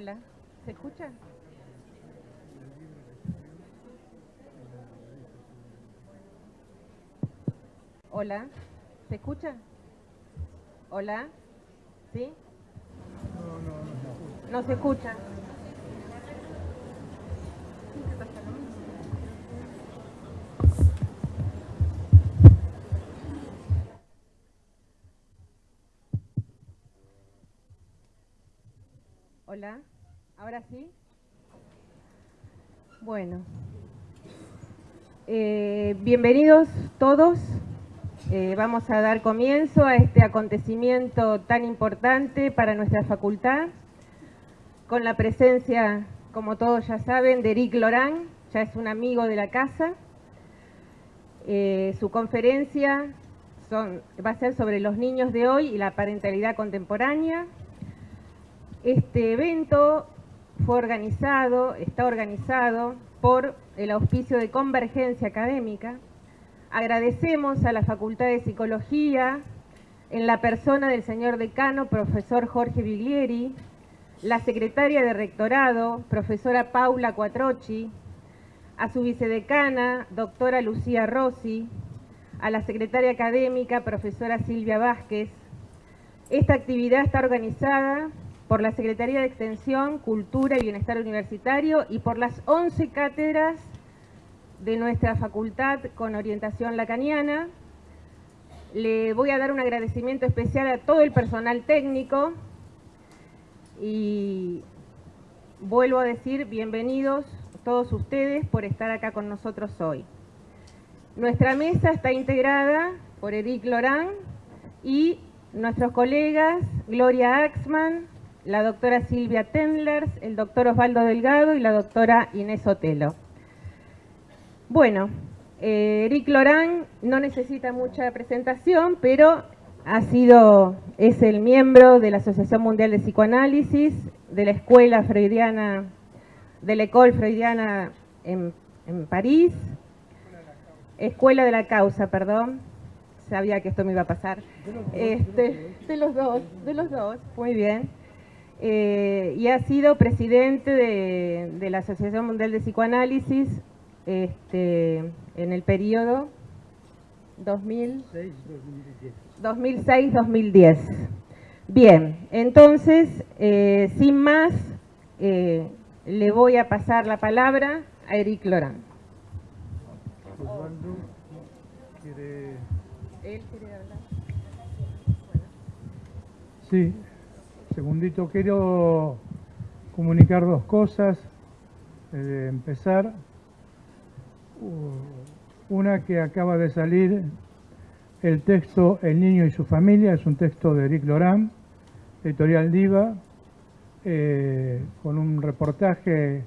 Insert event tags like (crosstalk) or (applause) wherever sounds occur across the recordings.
Hola, ¿se escucha? Hola, ¿se escucha? Hola, ¿sí? No, no, se escucha. Hola, ¿ahora sí? Bueno, eh, bienvenidos todos. Eh, vamos a dar comienzo a este acontecimiento tan importante para nuestra facultad, con la presencia, como todos ya saben, de Eric Lorán, ya es un amigo de la casa. Eh, su conferencia va a ser sobre los niños de hoy y la parentalidad contemporánea. Este evento fue organizado, está organizado por el auspicio de Convergencia Académica, Agradecemos a la Facultad de Psicología, en la persona del señor decano, profesor Jorge Biglieri, la secretaria de Rectorado, profesora Paula Cuatrochi, a su vicedecana, doctora Lucía Rossi, a la secretaria académica, profesora Silvia Vázquez. Esta actividad está organizada por la Secretaría de Extensión, Cultura y Bienestar Universitario y por las 11 cátedras de nuestra facultad con orientación lacaniana. Le voy a dar un agradecimiento especial a todo el personal técnico y vuelvo a decir bienvenidos todos ustedes por estar acá con nosotros hoy. Nuestra mesa está integrada por Eric Lorán y nuestros colegas Gloria Axman, la doctora Silvia Tendlers, el doctor Osvaldo Delgado y la doctora Inés Otelo. Bueno, eh, Eric Lorán no necesita mucha presentación, pero ha sido, es el miembro de la Asociación Mundial de Psicoanálisis, de la Escuela Freudiana, de la École Freudiana en, París, Escuela de la Causa, perdón, sabía que esto me iba a pasar, este, de los dos, de los dos, muy bien. Eh, y ha sido presidente de, de la Asociación Mundial de Psicoanálisis este, en el periodo 2006-2010. Bien, entonces, eh, sin más, eh, le voy a pasar la palabra a Eric Lorán. ¿Él quiere hablar? Sí, segundito, quiero comunicar dos cosas. Eh, empezar, una que acaba de salir, el texto El niño y su familia, es un texto de Eric Lorán, editorial Diva, eh, con un reportaje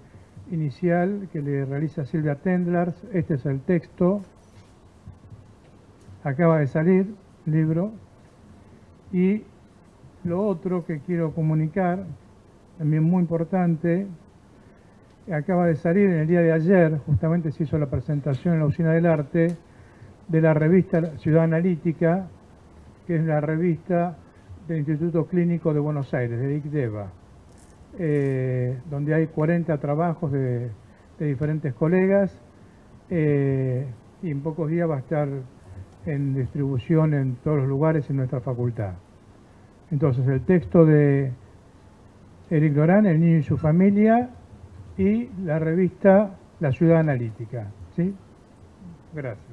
inicial que le realiza Silvia Tendlers. Este es el texto, acaba de salir, libro. Y lo otro que quiero comunicar, también muy importante, acaba de salir en el día de ayer, justamente se hizo la presentación en la Usina del Arte, de la revista Ciudad Analítica, que es la revista del Instituto Clínico de Buenos Aires, de ICDEVA, eh, donde hay 40 trabajos de, diferentes colegas eh, y en pocos días va a estar en distribución en todos los lugares en nuestra facultad. Entonces, el texto de Eric Lorán, El niño y su familia, y la revista La Ciudad Analítica. ¿sí? Gracias.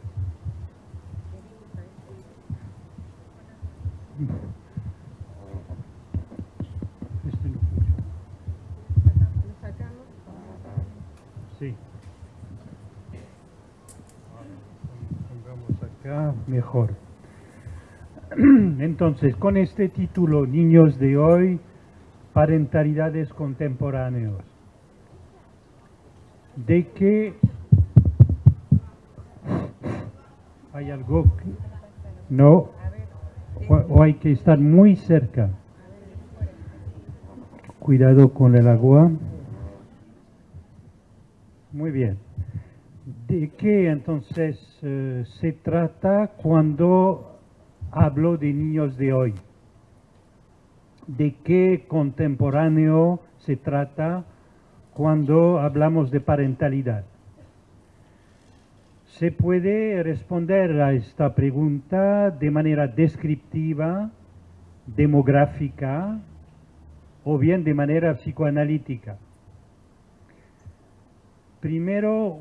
Sí. Pongamos acá mejor. (clears throat) Entonces, con este título, Niños de hoy, parentalidades contemporáneos de que (clears throat) hay algo que no o, hay que estar muy cerca. Cuidado con el agua. Muy bien. ¿De qué entonces eh, se trata cuando hablo de niños de hoy? ¿De qué contemporáneo se trata cuando hablamos de parentalidad. Se puede responder a esta pregunta de manera descriptiva, demográfica o bien de manera psicoanalítica. Primero,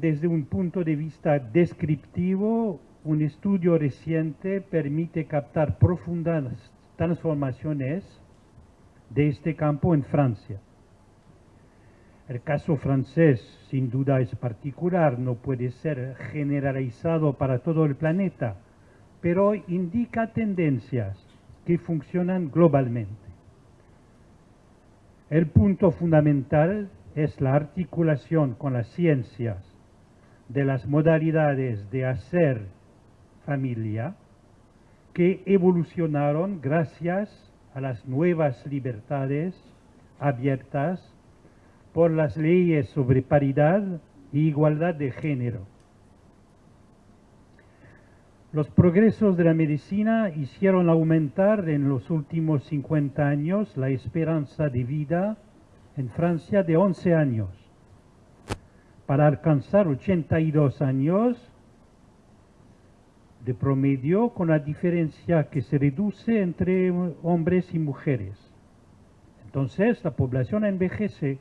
desde un punto de vista descriptivo, un estudio reciente permite captar profundas transformaciones de este campo en Francia. El caso francés sin duda es particular, no puede ser generalizado para todo el planeta, pero indica tendencias que funcionan globalmente. El punto fundamental es la articulación con las ciencias de las modalidades de hacer familia que evolucionaron gracias a las nuevas libertades abiertas por las leyes sobre paridad e igualdad de género. Los progresos de la medicina hicieron aumentar en los últimos 50 años la esperanza de vida en Francia de 11 años, para alcanzar 82 años de promedio con la diferencia que se reduce entre hombres y mujeres. Entonces la población envejece.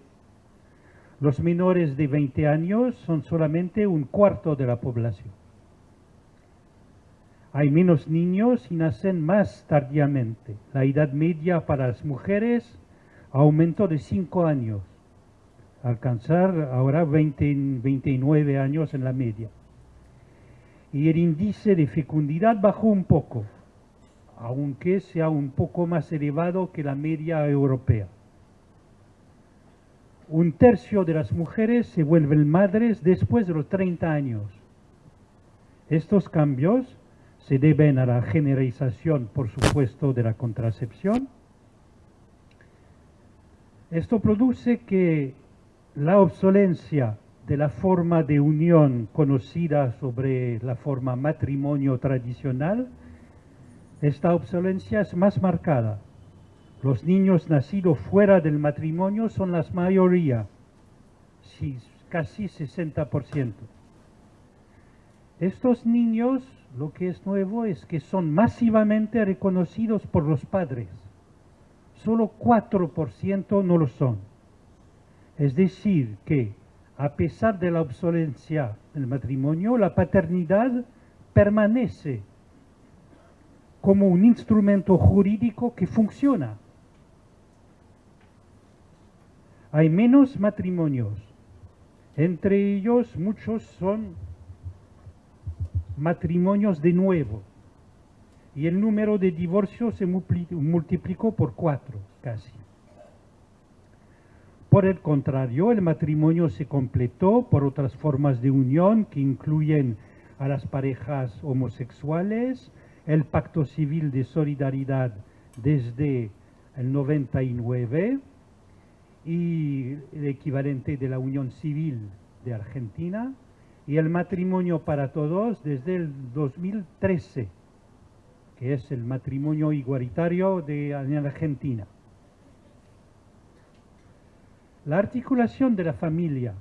Los menores de 20 años son solamente un cuarto de la población. Hay menos niños y nacen más tardíamente. La edad media para las mujeres aumentó de 5 años, alcanzar ahora 20, 29 años en la media. Y el índice de fecundidad bajó un poco, aunque sea un poco más elevado que la media europea. Un tercio de las mujeres se vuelven madres después de los 30 años. Estos cambios se deben a la generalización, por supuesto, de la contracepción. Esto produce que la obsolencia de la forma de unión conocida sobre la forma matrimonio tradicional, esta obsolencia es más marcada. Los niños nacidos fuera del matrimonio son la mayoría, casi 60%. Estos niños lo que es nuevo es que son masivamente reconocidos por los padres. Solo 4% no lo son. Es decir, que a pesar de la obsolencia del matrimonio, la paternidad permanece como un instrumento jurídico que funciona. Hay menos matrimonios. Entre ellos muchos son matrimonios de nuevo. Y el número de divorcios se multiplicó por cuatro casi. Por el contrario, el matrimonio se completó por otras formas de unión que incluyen a las parejas homosexuales, el pacto civil de solidaridad desde el 99 y el equivalente de la unión civil de Argentina, y el matrimonio para todos desde el 2013, que es el matrimonio igualitario de Argentina. La articulación de la familia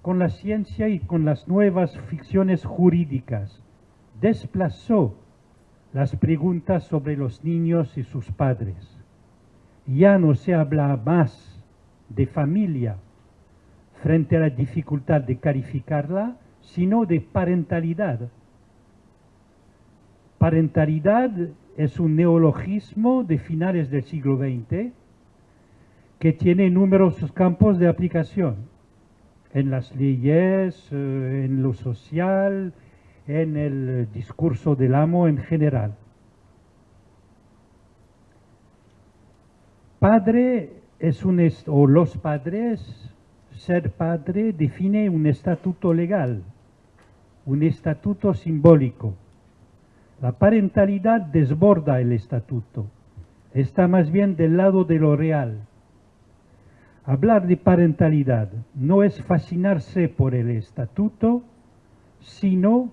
con la ciencia y con las nuevas ficciones jurídicas desplazó las preguntas sobre los niños y sus padres. Ya no se habla más de familia, frente a la dificultad de calificarla, sino de parentalidad. Parentalidad es un neologismo de finales del siglo XX que tiene numerosos campos de aplicación en las leyes, eh, en lo social, en el discurso del amo en general. Padre es un, o los padres ser padre define un estatuto legal, un estatuto simbólico. La parentalidad desborda el estatuto, está más bien del lado de lo real. Hablar de parentalidad no es fascinarse por el estatuto, sino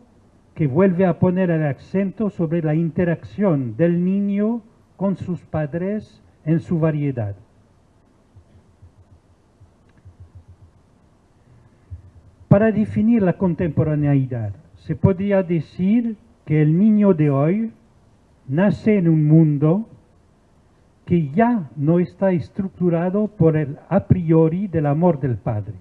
que vuelve a poner el acento sobre la interacción del niño con sus padres en su variedad. Para definir la contemporaneidad, se podría decir que el niño de hoy nace en un mundo que ya no está estructurado por el a priori del amor del padre,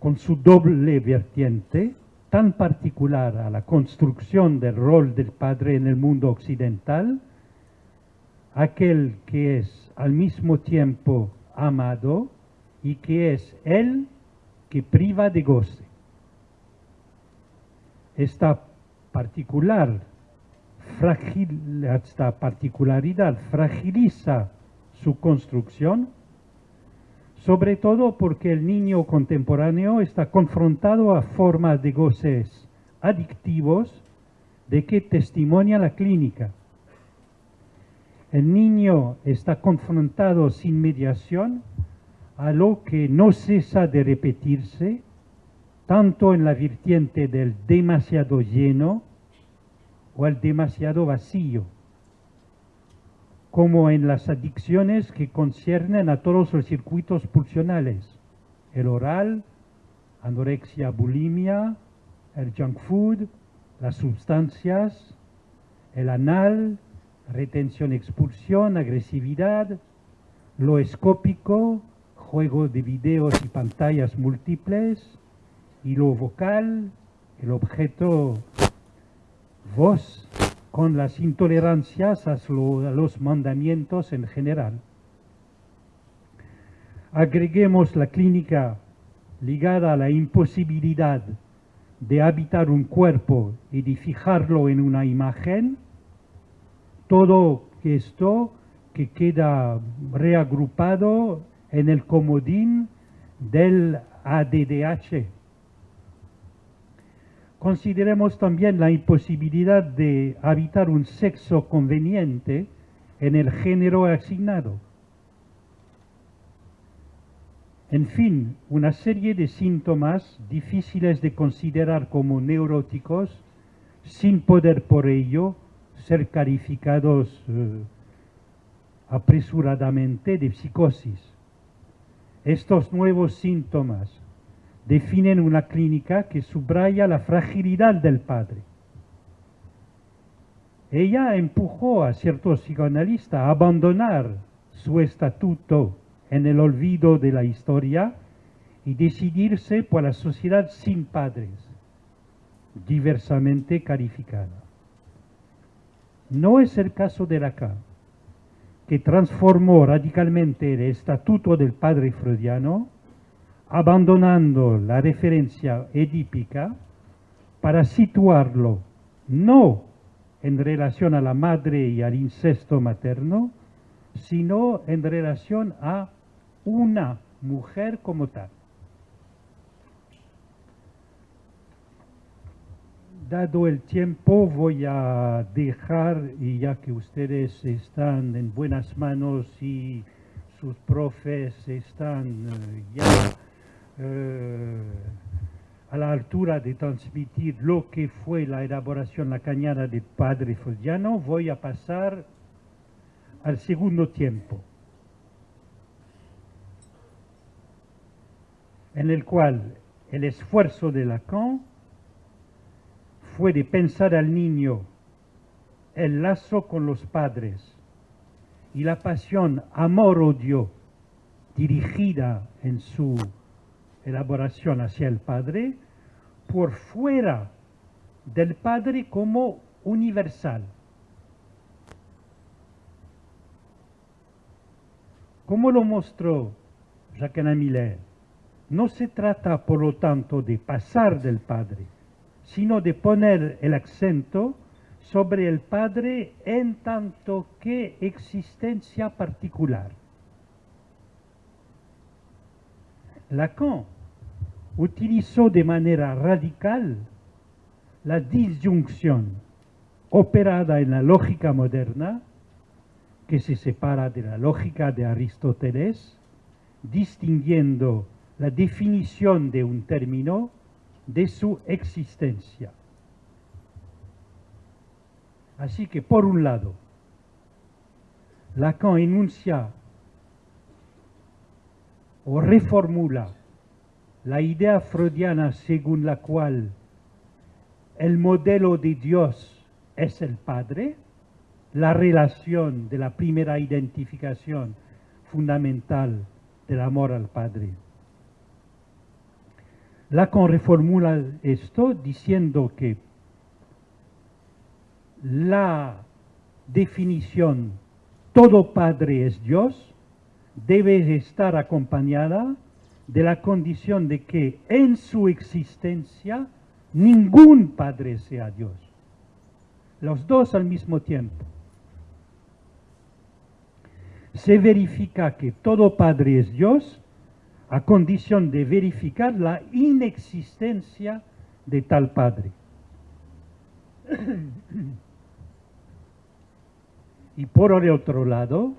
con su doble vertiente tan particular a la construcción del rol del padre en el mundo occidental, aquel que es al mismo tiempo amado y que es él que priva de goce. Esta particular esta particularidad fragiliza su construcción, sobre todo porque el niño contemporáneo está confrontado a formas de goces adictivos de que testimonia la clínica. El niño está confrontado sin mediación a lo que no cesa de repetirse, tanto en la vertiente del demasiado lleno o el demasiado vacío, como en las adicciones que conciernen a todos los circuitos pulsionales, el oral, anorexia, bulimia, el junk food, las sustancias, el anal, retención, expulsión, agresividad, lo escópico, juego de videos y pantallas múltiples, y lo vocal, el objeto voz con las intolerancias a, los mandamientos en general. Agreguemos la clínica ligada a la imposibilidad de habitar un cuerpo y de fijarlo en una imagen, todo esto que queda reagrupado en el comodín del ADDH. Consideremos también la imposibilidad de habitar un sexo conveniente en el género asignado. En fin, una serie de síntomas difíciles de considerar como neuróticos sin poder por ello ser calificados eh, apresuradamente de psicosis. Estos nuevos síntomas definen una clínica que subraya la fragilidad del padre. Ella empujó a ciertos psicoanalistas a abandonar su estatuto en el olvido de la historia y decidirse por la sociedad sin padres, diversamente calificada. No es el caso de Lacan, que transformó radicalmente el estatuto del padre freudiano abandonando la referencia edípica para situarlo no en relación a la madre y al incesto materno, sino en relación a una mujer como tal. Dado el tiempo voy a dejar, y ya que ustedes están en buenas manos y sus profes están eh, ya eh, a la altura de transmitir lo que fue la elaboración lacaniana de Padre Freudiano, voy a pasar al segundo tiempo, en el cual el esfuerzo de Lacan fue de pensar al niño el lazo con los padres y la pasión amor-odio dirigida en su elaboración hacia el Padre por fuera del Padre como universal. Como lo mostró Jacques Miller, no se trata por lo tanto de pasar del Padre, sino de poner el acento sobre el Padre en tanto que existencia particular. Lacan utilizó de manera radical la disyunción operada en la lógica moderna, que se separa de la lógica de Aristóteles, distinguiendo la definición de un término de su existencia. Así que, por un lado, Lacan enuncia o reformula la idea freudiana según la cual el modelo de Dios es el Padre, la relación de la primera identificación fundamental del amor al Padre. Lacan reformula esto diciendo que la definición todo Padre es Dios debe estar acompañada de la condición de que en su existencia ningún Padre sea Dios. Los dos al mismo tiempo. Se verifica que todo Padre es Dios a condición de verificar la inexistencia de tal Padre. y por el otro lado,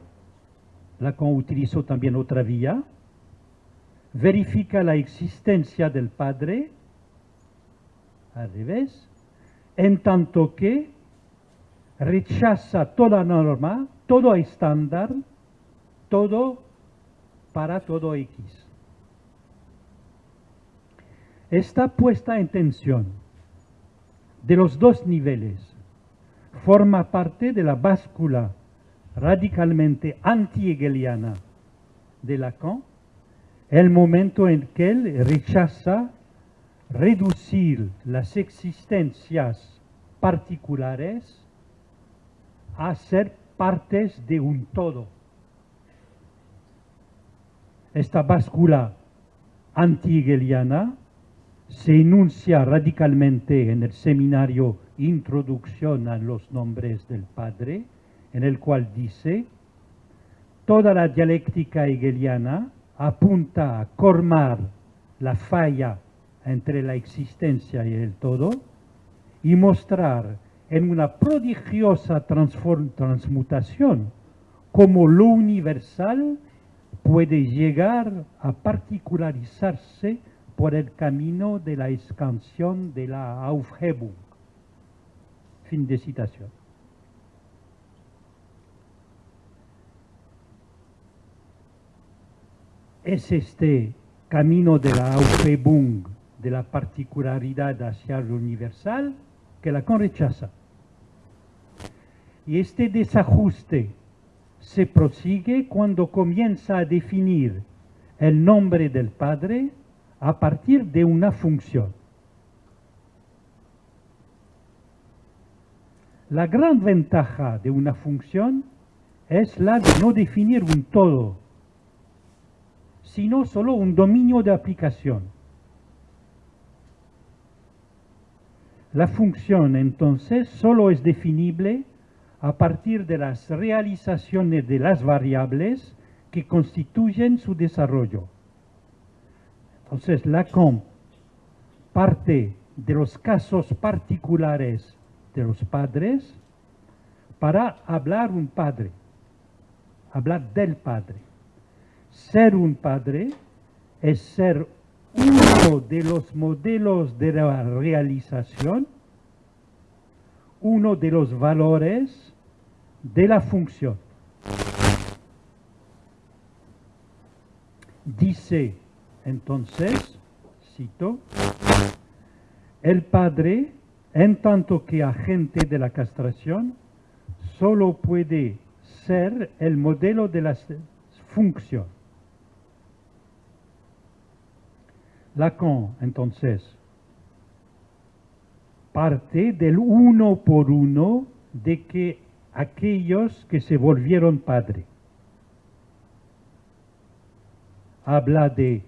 Lacan utilizó también otra vía, verifica la existencia del Padre, al revés, en tanto que rechaza toda norma, todo estándar, todo para todo X. Está puesta en tensión de los dos niveles. Forma parte de la báscula radicalmente anti-hegeliana de Lacan, el momento en que él rechaza reducir las existencias particulares a ser partes de un todo. Esta báscula anti-hegeliana se enuncia radicalmente en el seminario Introducción a los nombres del Padre, en el cual dice, toda la dialéctica hegeliana apunta a colmar la falla entre la existencia y el todo y mostrar en una prodigiosa transmutación cómo lo universal puede llegar a particularizarse por el camino de la expansión de la Aufhebung. Fin de citación. Es este camino de la Aufhebung, de la particularidad hacia lo universal, que Lacan rechaza. Y este desajuste se prosigue cuando comienza a definir el nombre del Padre a partir de una función. La gran ventaja de una función es la de no definir un todo, sino solo un dominio de aplicación. La función entonces solo es definible a partir de las realizaciones de las variables que constituyen su desarrollo. Entonces Lacan parte de los casos particulares de los padres para hablar un padre, hablar del padre. Ser un padre es ser uno de los modelos de la realización, uno de los valores de la función. Dice entonces, cito, el padre, en tanto que agente de la castración, solo puede ser el modelo de la función. Lacan, entonces, parte del uno por uno de que aquellos que se volvieron padre. Habla de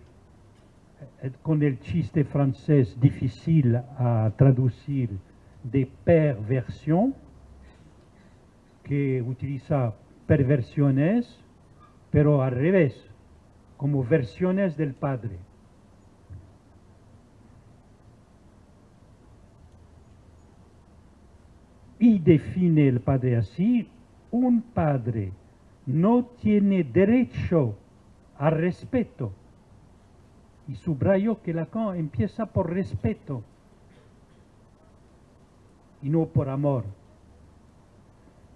eh, con el chiste francés difícil a traducir de perversión, que utiliza perversiones, pero al revés, como versiones del Padre. Define el Padre así, un Padre no tiene derecho al respeto y subrayo que Lacan empieza por respeto y no por amor.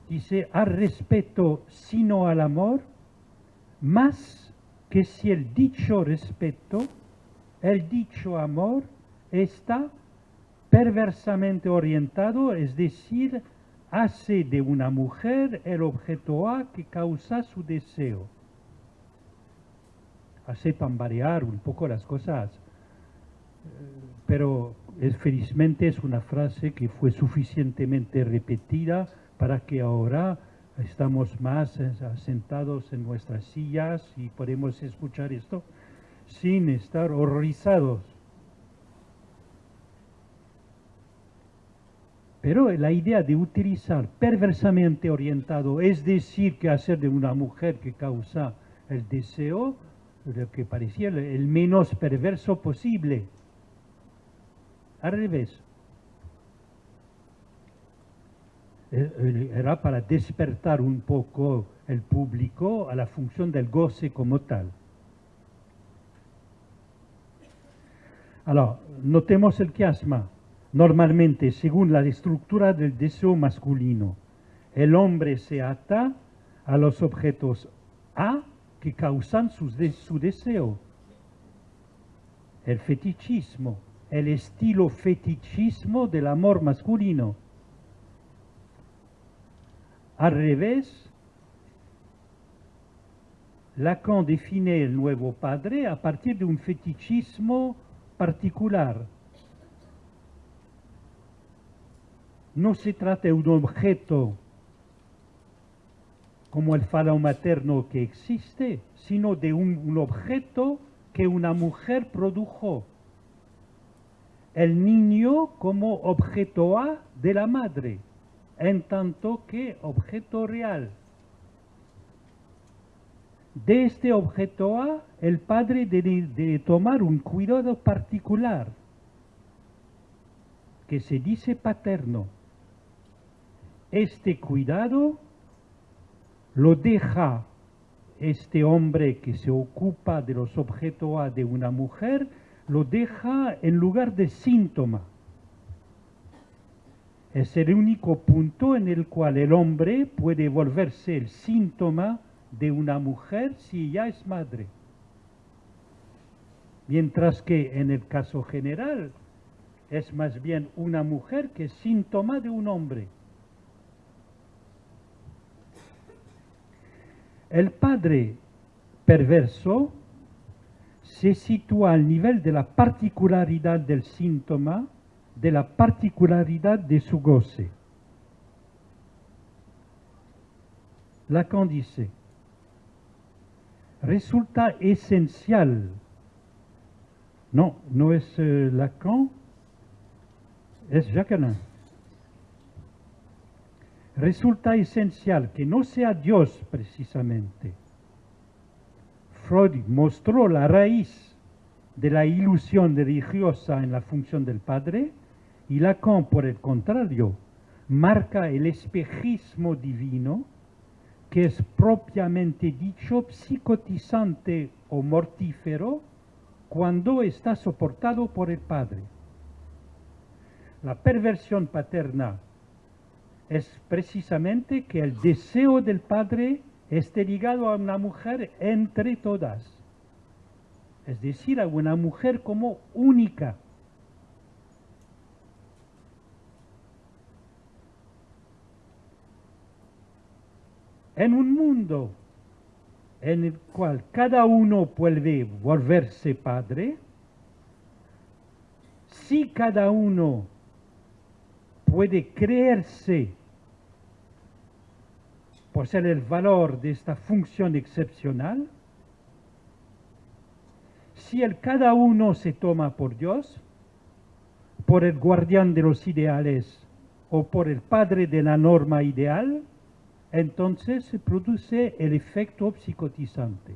Dice, al respeto sino al amor, más que si el dicho respeto el dicho amor está perversamente orientado, es decir, hace de una mujer el objeto A que causa su deseo. Hace tambalear un poco las cosas, pero felizmente es una frase que fue suficientemente repetida para que ahora estamos más sentados en nuestras sillas y podemos escuchar esto sin estar horrorizados. Pero la idea de utilizar perversamente orientado, es decir, que hacer de una mujer que causa el deseo, lo que parecía el menos perverso posible. Al revés. Eh, eh, era para despertar un poco el público a la función del goce como tal. Ahora, notemos el chiasma. Normalmente, según la estructura del deseo masculino, el hombre se ata a los objetos A que causan su, deseo. El fetichismo, el estilo fetichismo del amor masculino. Al revés, Lacan define el nuevo padre a partir de un fetichismo particular. No se trata de un objeto como el falo materno que existe, sino de un, objeto que una mujer produjo. El niño como objeto A de la madre, en tanto que objeto real. De este objeto A, el padre debe tomar un cuidado particular, que se dice paterno. Este cuidado lo deja este hombre que se ocupa de los objetos A de una mujer, lo deja en lugar de síntoma. Es el único punto en el cual el hombre puede volverse el síntoma de una mujer si ella es madre. Mientras que en el caso general es más bien una mujer que síntoma de un hombre. El padre perverso se sitúa al nivel de la particularidad del síntoma, de la particularidad de su goce. Lacan dice, resulta esencial. No, no es eh, Lacan, es Jacqueline. Resulta esencial que no sea Dios precisamente. Freud mostró la raíz de la ilusión religiosa en la función del Padre y Lacan, por el contrario, marca el espejismo divino que es propiamente dicho psicotizante o mortífero cuando está soportado por el padre. La perversión paterna es precisamente que el deseo del padre esté ligado a una mujer entre todas, es decir, a una mujer como única. en un mundo en el cual cada uno puede volverse padre, si cada uno puede creerse ser el valor de esta función excepcional, si el cada uno se toma por Dios, por el guardián de los ideales o por el padre de la norma ideal, entonces se produce el efecto psicotizante.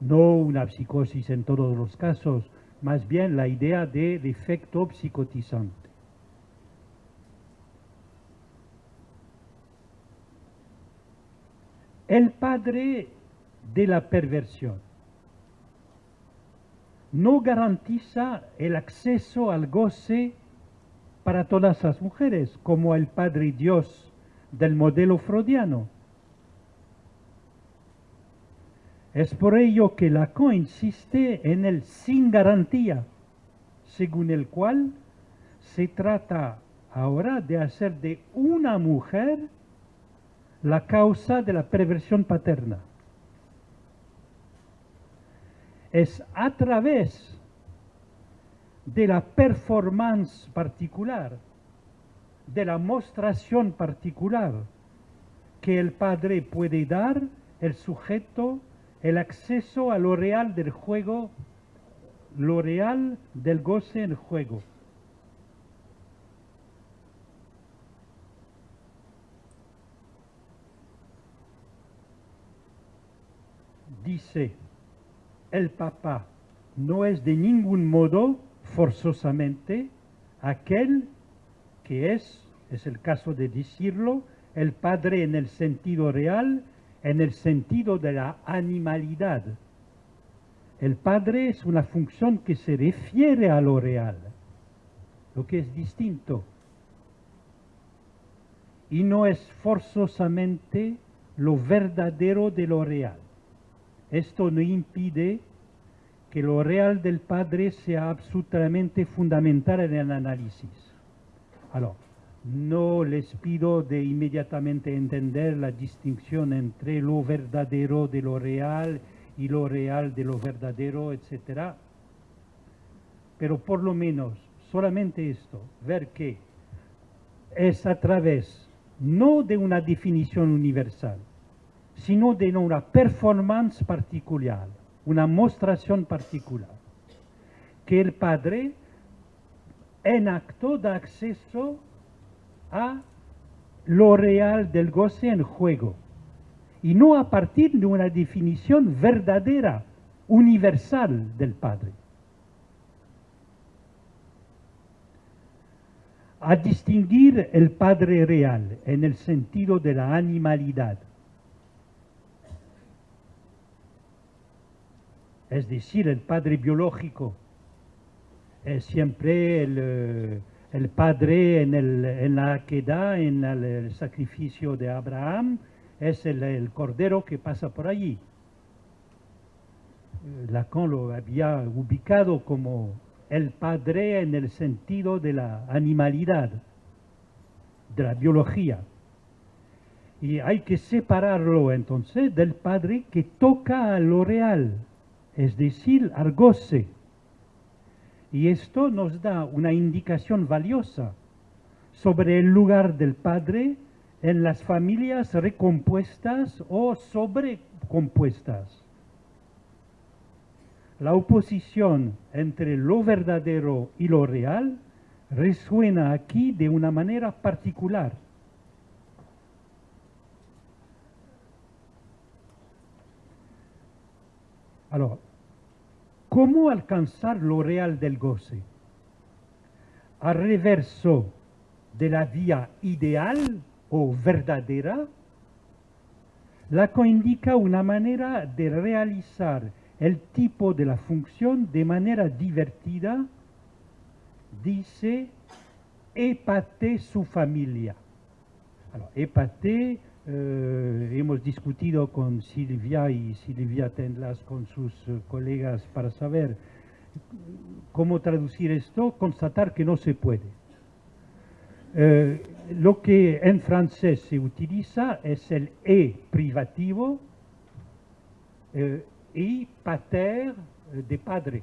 No una psicosis en todos los casos, más bien la idea del efecto psicotizante. El padre de la perversión no garantiza el acceso al goce para todas las mujeres, como el Padre Dios del modelo freudiano. Es por ello que Lacan insiste en el sin garantía, según el cual se trata ahora de hacer de una mujer la causa de la perversión paterna. Es a través de la performance particular, de la mostración particular, que el padre puede dar el sujeto el acceso a lo real del juego, lo real del goce en juego. Dice, el papá no es de ningún modo forzosamente aquel que es, es el caso de decirlo, el padre en el sentido real, en el sentido de la animalidad. El padre es una función que se refiere a lo real, lo que es distinto. Y no es forzosamente lo verdadero de lo real. Esto no impide que lo real del Padre sea absolutamente fundamental en el análisis. Alors, no les pido de inmediatamente entender la distinción entre lo verdadero de lo real y lo real de lo verdadero, etc. Pero por lo menos, solamente esto, ver que es a través no de una definición universal, sino de una performance particular, una mostración particular, que el padre en acto da acceso a lo real del goce en juego, y no a partir de una definición verdadera, universal del padre. A distinguir el padre real en el sentido de la animalidad es decir, el padre biológico, es siempre el, eh, padre en, el, en, la queda, en el, sacrificio de Abraham, es el, cordero que pasa por allí. Lacan lo había ubicado como el padre en el sentido de la animalidad, de la biología. Y hay que separarlo entonces del padre que toca a lo real, es decir, argose. Y esto nos da una indicación valiosa sobre el lugar del padre en las familias recompuestas o sobrecompuestas. La oposición entre lo verdadero y lo real resuena aquí de una manera particular. ¿Cómo alcanzar lo real del goce? Al reverso de la vía ideal o verdadera, la indica una manera de realizar el tipo de la función de manera divertida, dice, épate su familia. Alors, eh, hemos discutido con Silvia y Silvia Tendlas con sus eh, colegas para saber cómo traducir esto, constatar que no se puede. Eh, lo que en francés se utiliza es el e privativo y pater de padre.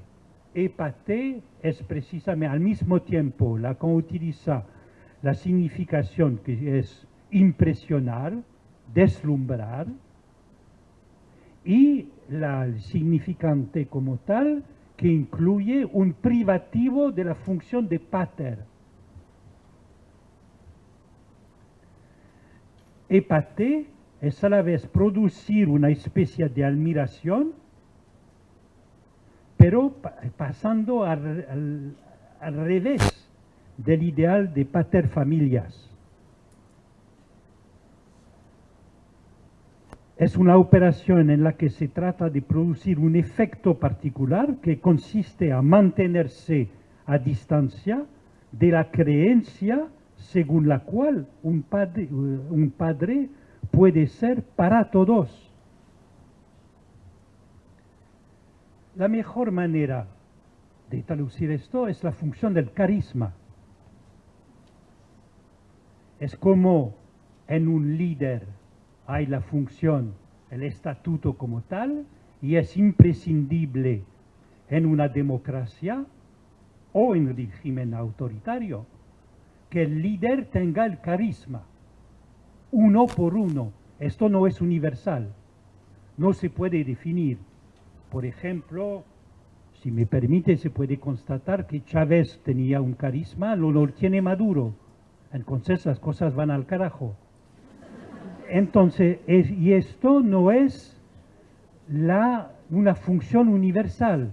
E pater es precisamente al mismo tiempo la que utiliza la significación que es impresionar, deslumbrar, y la significante como tal que incluye un privativo de la función de pater. Epate es a la vez producir una especie de admiración, pero pasando al, al revés del ideal de pater familias. Es una operación en la que se trata de producir un efecto particular que consiste a mantenerse a distancia de la creencia según la cual un padre, un padre puede ser para todos. La mejor manera de traducir esto es la función del carisma. Es como en un líder hay la función, el estatuto como tal, y es imprescindible en una democracia o en un régimen autoritario que el líder tenga el carisma, uno por uno. Esto no es universal, no se puede definir. Por ejemplo, si me permite, se puede constatar que Chávez tenía un carisma, lo, tiene Maduro. Entonces las cosas van al carajo. Entonces, y esto no es la, una función universal,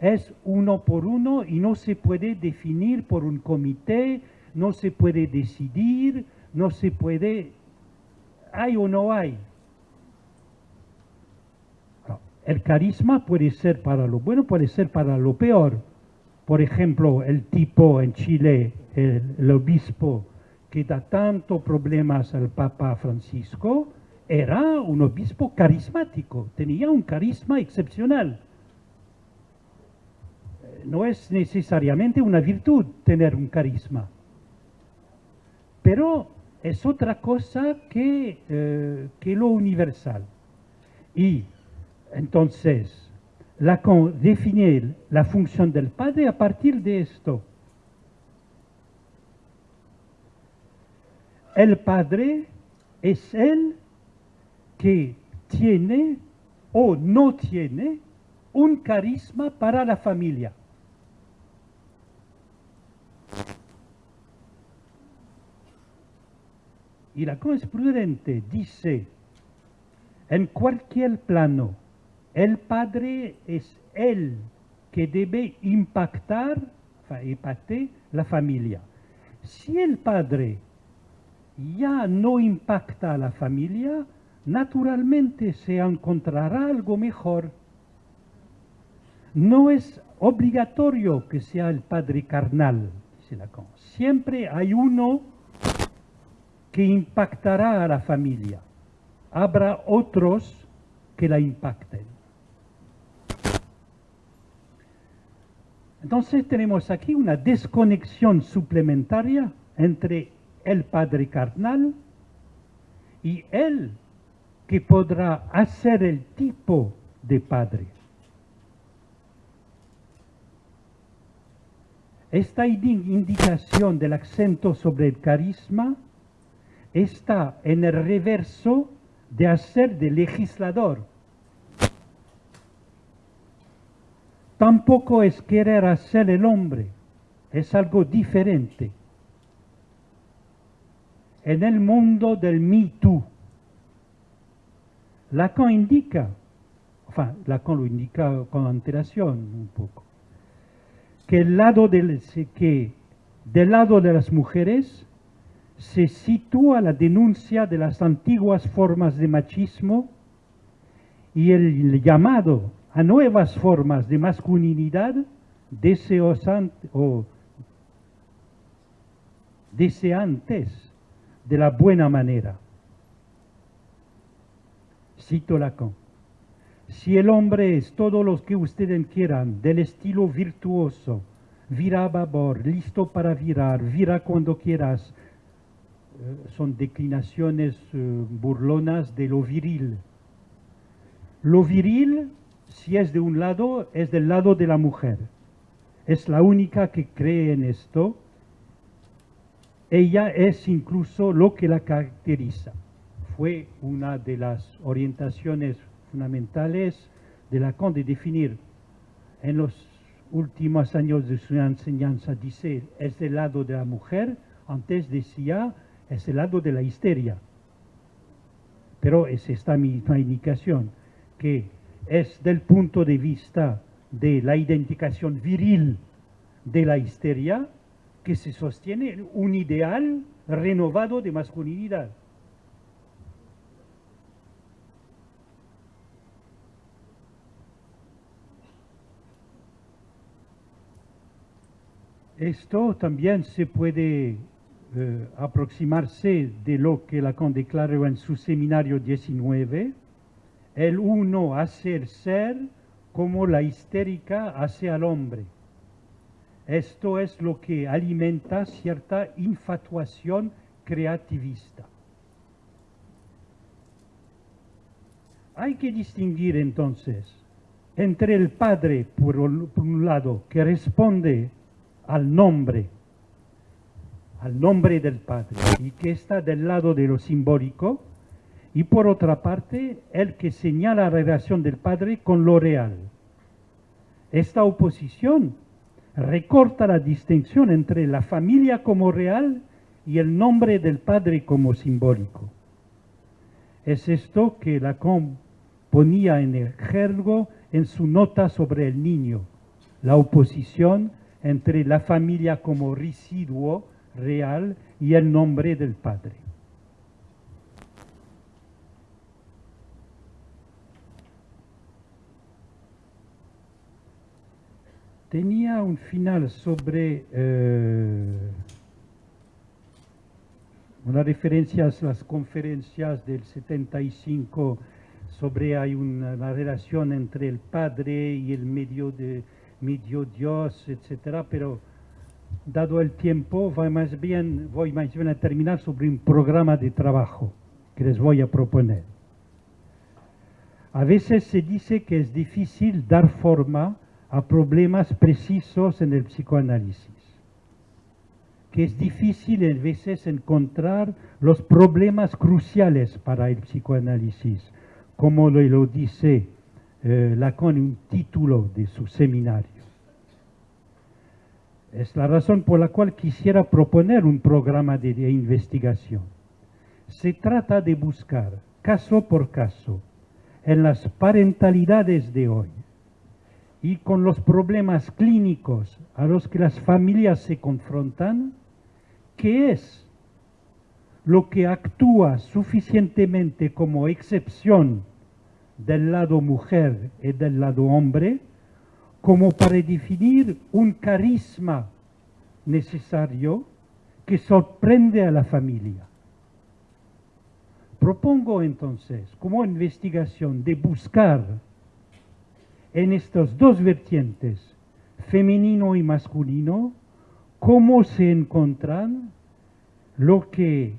es uno por uno y no se puede definir por un comité, no se puede decidir, no se puede, hay o no hay. El carisma puede ser para lo bueno, puede ser para lo peor. Por ejemplo, el tipo en Chile, el, obispo que da tanto problemas al Papa Francisco, era un obispo carismático, tenía un carisma excepcional. No es necesariamente una virtud tener un carisma, pero es otra cosa que, eh, que lo universal. Y entonces, Lacan define la función del padre a partir de esto. El padre es el que tiene o no tiene un carisma para la familia. Y la prudente dice, en cualquier plano, el padre es el que debe impactar, impactar la familia. Si el padre ya no impacta a la familia, naturalmente se encontrará algo mejor. No es obligatorio que sea el padre carnal, dice Lacan. Siempre hay uno que impactará a la familia. Habrá otros que la impacten. Entonces tenemos aquí una desconexión suplementaria entre el Padre carnal y él que podrá hacer el tipo de Padre. Esta indicación del acento sobre el carisma está en el reverso de hacer de legislador Tampoco es querer hacer el hombre, es algo diferente. En el mundo del Me Too, Lacan indica, enfin, Lacan lo indica con antelación un poco, que, el lado del, lado de las mujeres se sitúa la denuncia de las antiguas formas de machismo y el llamado a nuevas formas de masculinidad deseosante, o deseantes de la buena manera. Cito Lacan. Si el hombre es todo lo que ustedes quieran, del estilo virtuoso, vira a babor, listo para virar, vira cuando quieras, eh, son declinaciones eh, burlonas de lo viril. Lo viril si es de un lado, es del lado de la mujer. Es la única que cree en esto. Ella es incluso lo que la caracteriza. Fue una de las orientaciones fundamentales de Lacan de definir en los últimos años de su enseñanza, dice, es del lado de la mujer, antes decía, es el lado de la histeria. Pero es esta misma indicación, que es del punto de vista de la identificación viril de la histeria que se sostiene un ideal renovado de masculinidad. Esto también se puede eh, aproximarse de lo que Lacan declaró en su seminario 19, el uno hacer ser como la histérica hace al hombre. Esto es lo que alimenta cierta infatuación creativista. Hay que distinguir entonces entre el padre, por un, lado, que responde al nombre, al nombre del padre, y que está del lado de lo simbólico, y por otra parte, el que señala la relación del padre con lo real. Esta oposición recorta la distinción entre la familia como real y el nombre del padre como simbólico. Es esto que Lacan ponía en el jergo en su nota sobre el niño, la oposición entre la familia como residuo real y el nombre del padre. Tenía un final sobre eh, una referencia a las conferencias del 75 sobre hay una, relación entre el Padre y el medio, de, medio Dios, etc. Pero dado el tiempo, voy más, bien, voy más bien a terminar sobre un programa de trabajo que les voy a proponer. A veces se dice que es difícil dar forma a problemas precisos en el psicoanálisis, que es difícil a veces encontrar los problemas cruciales para el psicoanálisis, como lo, dice eh, Lacan en un título de su seminario. Es la razón por la cual quisiera proponer un programa de investigación. Se trata de buscar, caso por caso, en las parentalidades de hoy, y con los problemas clínicos a los que las familias se confrontan, ¿qué es lo que actúa suficientemente como excepción del lado mujer y del lado hombre, como para definir un carisma necesario que sorprende a la familia. Propongo entonces como investigación de buscar en estas dos vertientes, femenino y masculino, cómo se encuentran lo que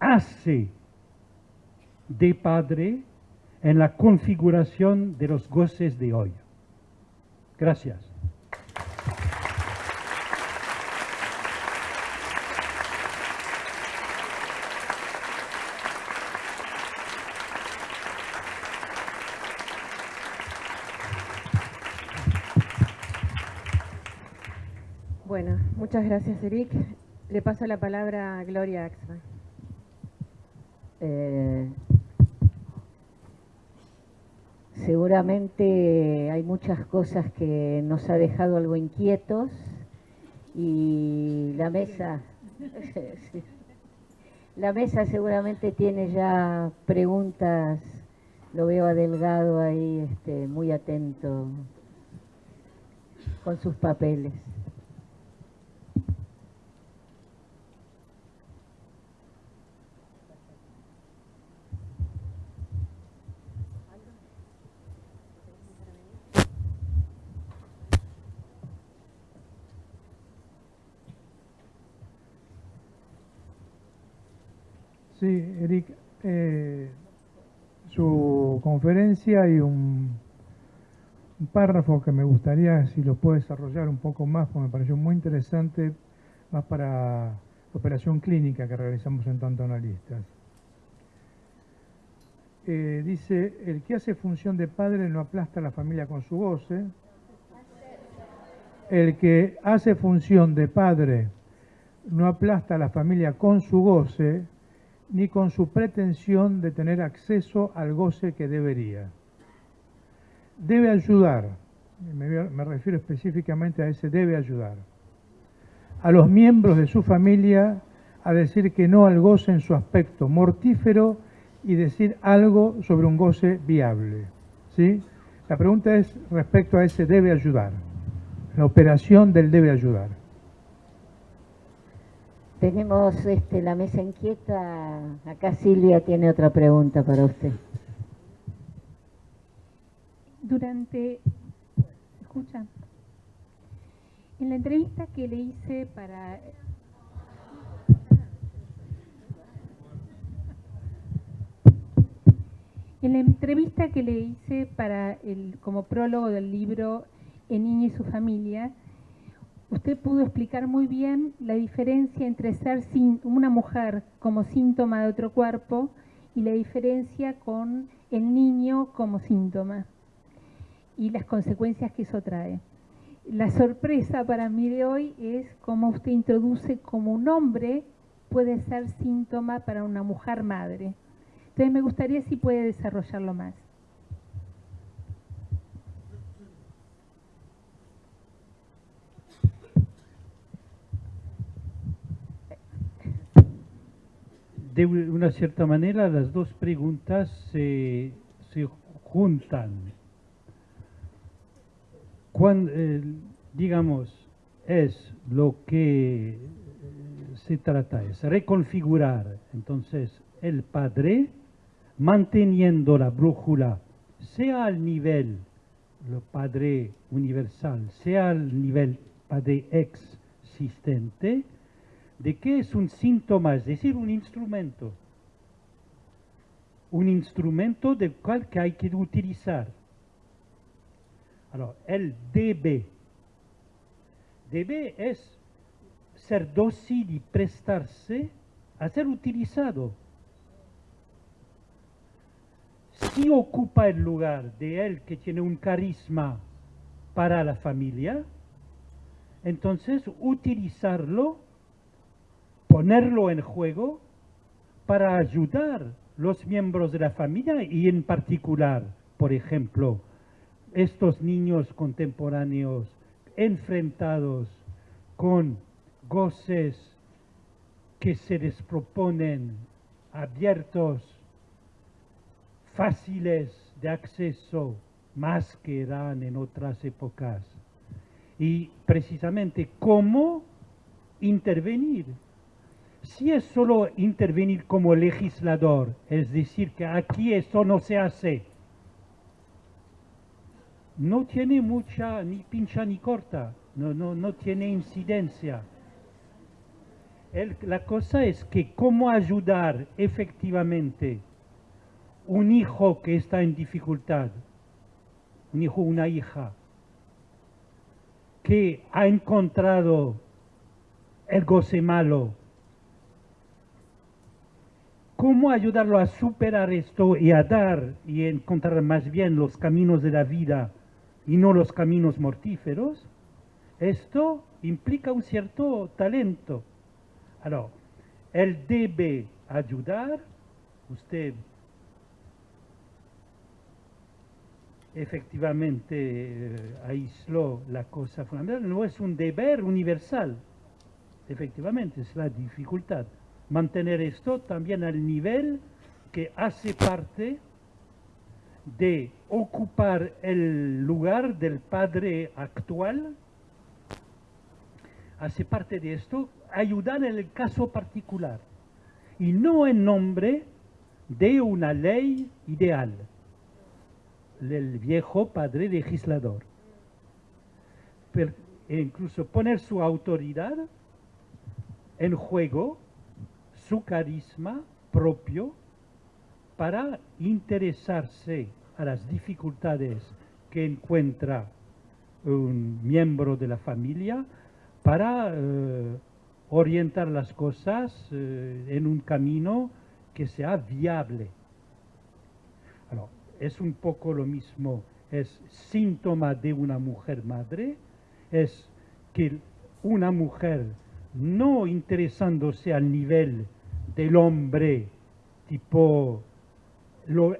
hace de padre en la configuración de los goces de hoy. Gracias. Muchas gracias, Eric. Le paso la palabra a Gloria Axman. Eh, seguramente hay muchas cosas que nos ha dejado algo inquietos y la mesa, (laughs) la mesa seguramente tiene ya preguntas, lo veo a Delgado ahí este, muy atento con sus papeles. Sí, Eric, eh, su conferencia y un, párrafo que me gustaría si lo puede desarrollar un poco más, porque me pareció muy interesante, más para la operación clínica que realizamos en tanto analistas. Eh, dice, el que hace función de padre no aplasta a la familia con su goce. El que hace función de padre no aplasta a la familia con su goce, ni con su pretensión de tener acceso al goce que debería. Debe ayudar, me, refiero específicamente a ese debe ayudar, a los miembros de su familia a decir que no al goce en su aspecto mortífero y decir algo sobre un goce viable. ¿sí? La pregunta es respecto a ese debe ayudar, la operación del debe ayudar. Tenemos este, la mesa inquieta. Acá Silvia tiene otra pregunta para usted. Durante escuchan? En la entrevista que le hice para... En la entrevista que le hice para el, como prólogo del libro El niño y su familia, usted pudo explicar muy bien la diferencia entre ser sin, una mujer como síntoma de otro cuerpo y la diferencia con el niño como síntoma y las consecuencias que eso trae. La sorpresa para mí de hoy es cómo usted introduce como un hombre puede ser síntoma para una mujer madre. Entonces me gustaría si puede desarrollarlo más. De una cierta manera las dos preguntas se, juntan. Cuando, eh, digamos, es lo que eh, se trata, es reconfigurar entonces el Padre manteniendo la brújula, sea al nivel, lo Padre universal, sea al nivel Padre existente, de qué es un síntoma, es decir, un instrumento. Un instrumento del cual que hay que utilizar. Alors, el debe. Debe es ser dócil y prestarse a ser utilizado. Si ocupa el lugar de él que tiene un carisma para la familia, entonces utilizarlo ponerlo en juego para ayudar los miembros de la familia y en particular, por ejemplo, estos niños contemporáneos enfrentados con goces que se les proponen abiertos, fáciles de acceso, más que eran en otras épocas. Y precisamente cómo intervenir si es solo intervenir como legislador, es decir, que aquí eso no se hace, no tiene mucha, ni pincha ni corta, no, no, no tiene incidencia. la cosa es que cómo ayudar efectivamente un hijo que está en dificultad, un hijo, una hija, que ha encontrado el goce malo, ¿Cómo ayudarlo a superar esto y a dar y encontrar más bien los caminos de la vida y no los caminos mortíferos? Esto implica un cierto talento. Ahora, él debe ayudar, usted efectivamente eh, aisló la cosa fundamental, no es un deber universal, efectivamente, es la dificultad mantener esto también al nivel que hace parte de ocupar el lugar del padre actual, hace parte de esto, ayudar en el caso particular y no en nombre de una ley ideal del viejo padre legislador. Pero incluso poner su autoridad en juego su carisma propio para interesarse a las dificultades que encuentra un miembro de la familia para eh, orientar las cosas eh, en un camino que sea viable. es un poco lo mismo, es síntoma de una mujer madre, es que una mujer no interesándose al nivel del hombre, tipo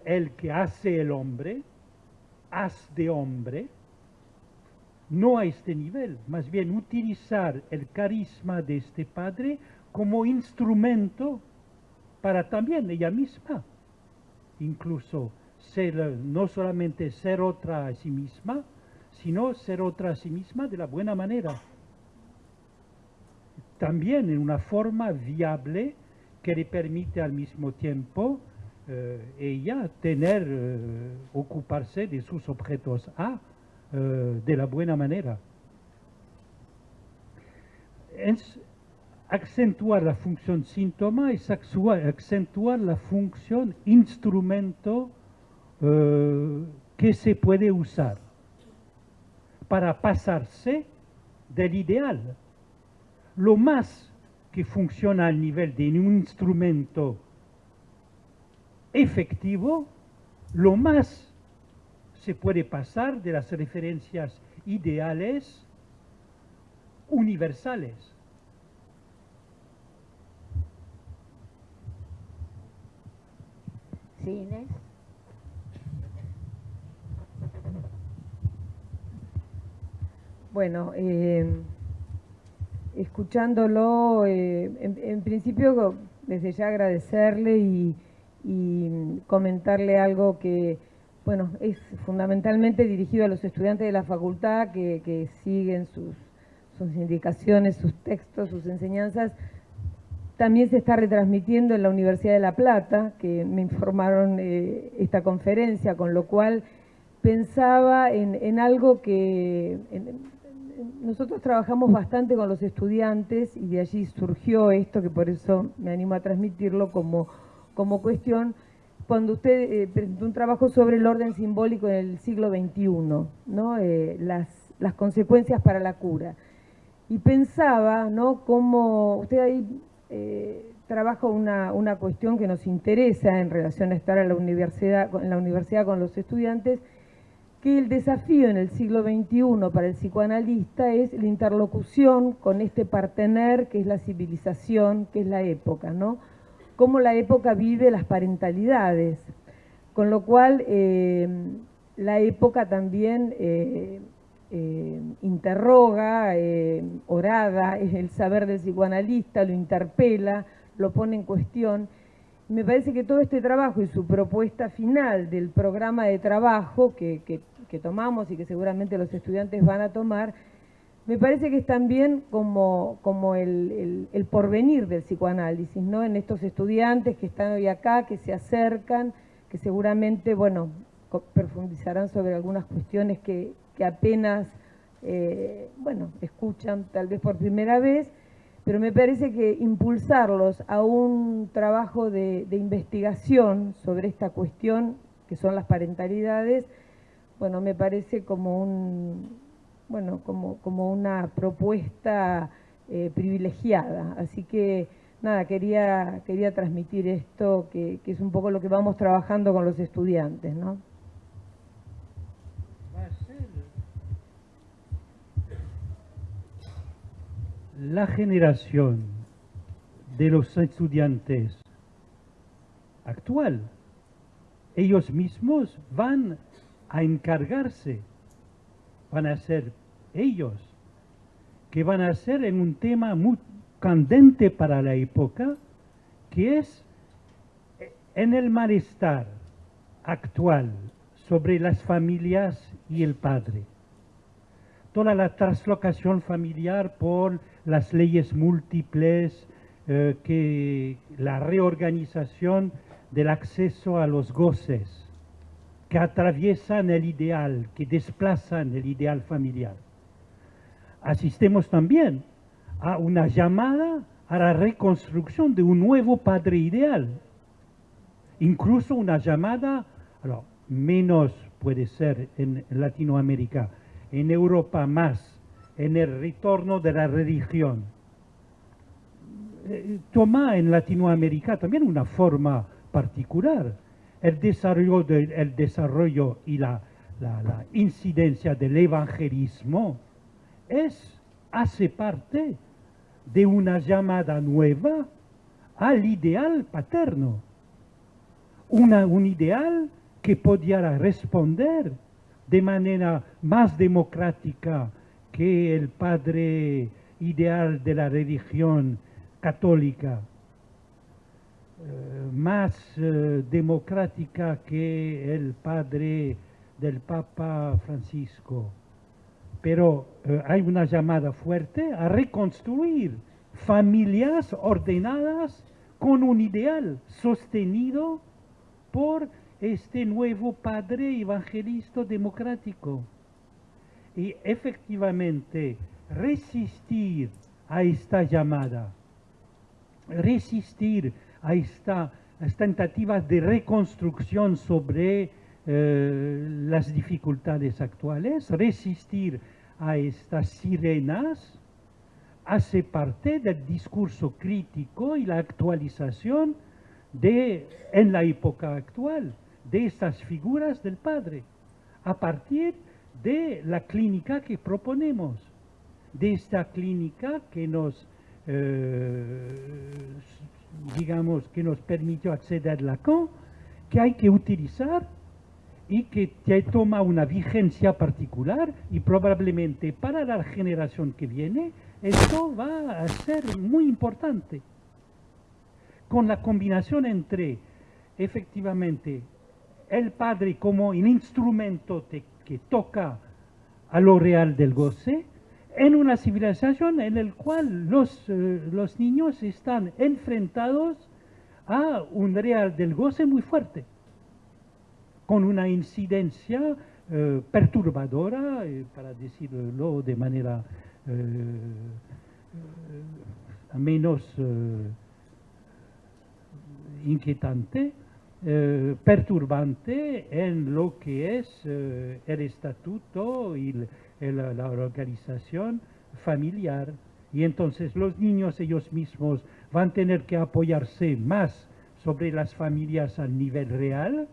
el que hace el hombre, haz de hombre, no a este nivel, más bien utilizar el carisma de este padre como instrumento para también ella misma, incluso ser, no solamente ser otra a sí misma, sino ser otra a sí misma de la buena manera. También en una forma viable que le permite al mismo tiempo eh, ella tener, eh, ocuparse de sus objetos A eh, de la buena manera. Es acentuar la función síntoma es acentuar la función instrumento eh, que se puede usar para pasarse del ideal. Lo más que funciona al nivel de un instrumento efectivo, lo más se puede pasar de las referencias ideales universales. Sí, Bueno, eh, escuchándolo, eh, en, principio desde ya agradecerle y, comentarle algo que, bueno, es fundamentalmente dirigido a los estudiantes de la facultad que, siguen sus, indicaciones, sus textos, sus enseñanzas. También se está retransmitiendo en la Universidad de La Plata, que me informaron eh, esta conferencia, con lo cual pensaba en, algo que, nosotros trabajamos bastante con los estudiantes y de allí surgió esto, que por eso me animo a transmitirlo como, como cuestión, cuando usted eh, presentó un trabajo sobre el orden simbólico en el siglo XXI, ¿no? Eh, las, las, consecuencias para la cura. Y pensaba, ¿no?, cómo usted ahí eh, trabaja una, una cuestión que nos interesa en relación a estar en la universidad, en la universidad con los estudiantes, que el desafío en el siglo XXI para el psicoanalista es la interlocución con este partener que es la civilización, que es la época, ¿no? Cómo la época vive las parentalidades, con lo cual eh, la época también eh, eh, interroga, orada, es el saber del psicoanalista, lo interpela, lo pone en cuestión, me parece que todo este trabajo y su propuesta final del programa de trabajo que, tomamos y que seguramente los estudiantes van a tomar, me parece que es también como, como el, porvenir del psicoanálisis, ¿no? En estos estudiantes que están hoy acá, que se acercan, que seguramente, bueno, profundizarán sobre algunas cuestiones que, apenas, eh, bueno, escuchan tal vez por primera vez, pero me parece que impulsarlos a un trabajo de, investigación sobre esta cuestión, que son las parentalidades, bueno, me parece como un, bueno, como, como una propuesta eh, privilegiada. Así que, nada, quería, quería transmitir esto, que, que es un poco lo que vamos trabajando con los estudiantes, ¿no? la generación de los estudiantes actual, ellos mismos van a encargarse, van a ser ellos, que van a ser en un tema muy candente para la época, que es en el malestar actual sobre las familias y el padre. Toda la traslocación familiar por las leyes múltiples, eh, que la reorganización del acceso a los goces, que atraviesan el ideal, que desplazan el ideal familiar. Asistemos también a una llamada a la reconstrucción de un nuevo padre ideal, incluso una llamada, menos puede ser en Latinoamérica, en Europa más, en el retorno de la religión. Eh, toma en Latinoamérica también una forma particular. El desarrollo, desarrollo y la, incidencia del evangelismo es, hace parte de una llamada nueva al ideal paterno. Una, un ideal que pudiera responder de manera más democrática que el padre ideal de la religión católica, más eh, democrática que el padre del Papa Francisco. Pero eh, hay una llamada fuerte a reconstruir familias ordenadas con un ideal sostenido por este nuevo padre evangelista democrático. y efectivamente resistir a esta llamada, resistir a esta las tentativas de reconstrucción sobre eh, las dificultades actuales, resistir a estas sirenas, hace parte del discurso crítico y la actualización de, en la época actual de estas figuras del Padre, a partir de la clínica que proponemos, de esta clínica que nos eh, digamos, que nos permitió acceder Lacan, que hay que utilizar y que toma una vigencia particular y probablemente para la generación que viene esto va a ser muy importante. Con la combinación entre efectivamente el padre como un instrumento que toca a lo real del goce, en una civilización en la cual los, eh, los niños están enfrentados a un real del goce muy fuerte, con una incidencia eh, perturbadora, eh, para decirlo de manera menos inquietante, perturbante en lo que es el estatuto y el, la, organización familiar y entonces los niños ellos mismos van a tener que apoyarse más sobre las familias a nivel real.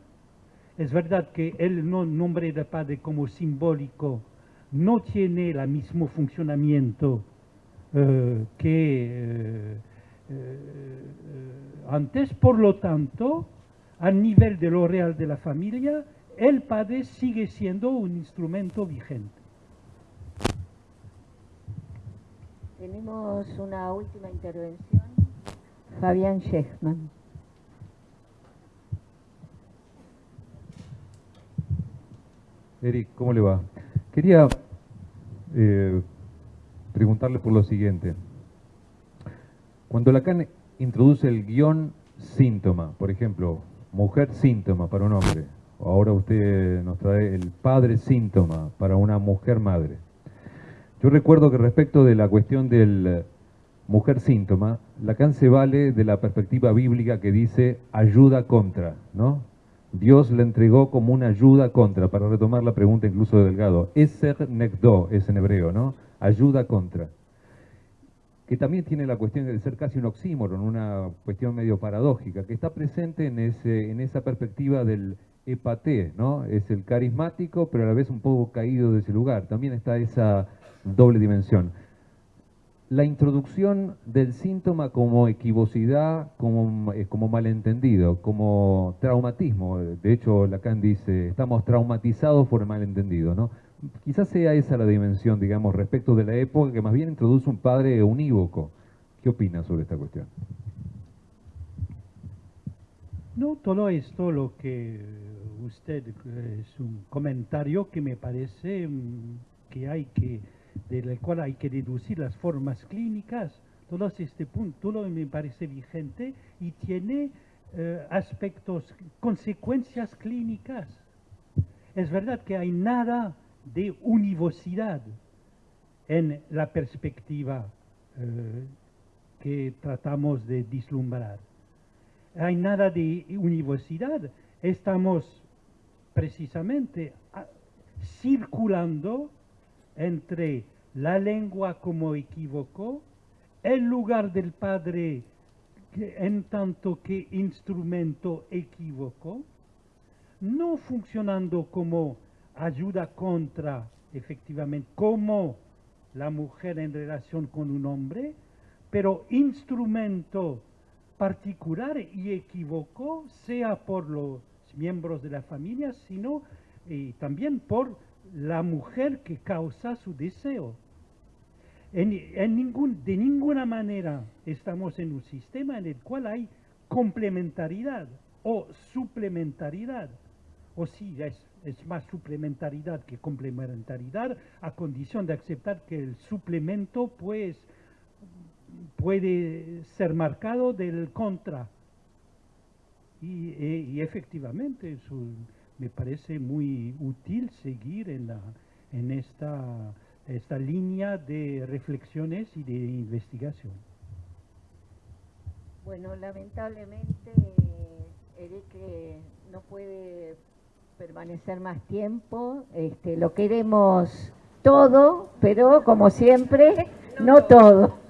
Es verdad que el nombre de padre como simbólico no tiene el mismo funcionamiento eh, que eh, eh, antes, por lo tanto, a nivel de lo real de la familia, el padre sigue siendo un instrumento vigente. Tenemos una última intervención. Fabián Schechman. Eric, ¿cómo le va? Quería eh, preguntarle por lo siguiente. Cuando Lacan introduce el guion síntoma, por ejemplo, mujer síntoma para un hombre, ahora usted nos trae el padre síntoma para una mujer madre. Yo recuerdo que respecto de la cuestión del eh, mujer síntoma, Lacan se vale de la perspectiva bíblica que dice ayuda contra, ¿no? Dios le entregó como una ayuda contra, para retomar la pregunta incluso de Delgado. Eser nekdo es en hebreo, ¿no? Ayuda contra. Que también tiene la cuestión de ser casi un oxímoron, una cuestión medio paradójica, que está presente en, esa perspectiva del epate, ¿no? Es el carismático, pero a la vez un poco caído de ese lugar. También está esa doble dimensión. La introducción del síntoma como equivocidad, como, eh, como malentendido, como traumatismo. De hecho, Lacan dice, estamos traumatizados por el malentendido. ¿no? Quizás sea esa la dimensión, digamos, respecto de la época que más bien introduce un padre unívoco. ¿Qué opina sobre esta cuestión? No, todo esto lo que usted eh, es un comentario que me parece mm, que hay que del cual hay que deducir las formas clínicas, todo este punto todo me parece vigente y tiene eh, aspectos, consecuencias clínicas. Es verdad que hay nada de univocidad en la perspectiva eh, que tratamos de vislumbrar. Hay nada de univocidad. Estamos precisamente ah, circulando entre la lengua como equívoco, el lugar del Padre en tanto que instrumento equívoco, no funcionando como ayuda contra, efectivamente, como la mujer en relación con un hombre, pero instrumento particular y equívoco, sea por los miembros de la familia, sino y también por la mujer que causa su deseo. En, ningún, de ninguna manera estamos en un sistema en el cual hay complementariedad o suplementariedad. O sí, es, es más suplementariedad que complementariedad a condición de aceptar que el suplemento pues puede ser marcado del contra. Y, y, y efectivamente, su, me parece muy útil seguir en la, en esta, esta línea de reflexiones y de investigación. Bueno, lamentablemente Eric eh, no puede permanecer más tiempo. Este, lo queremos todo, pero como siempre, no todo.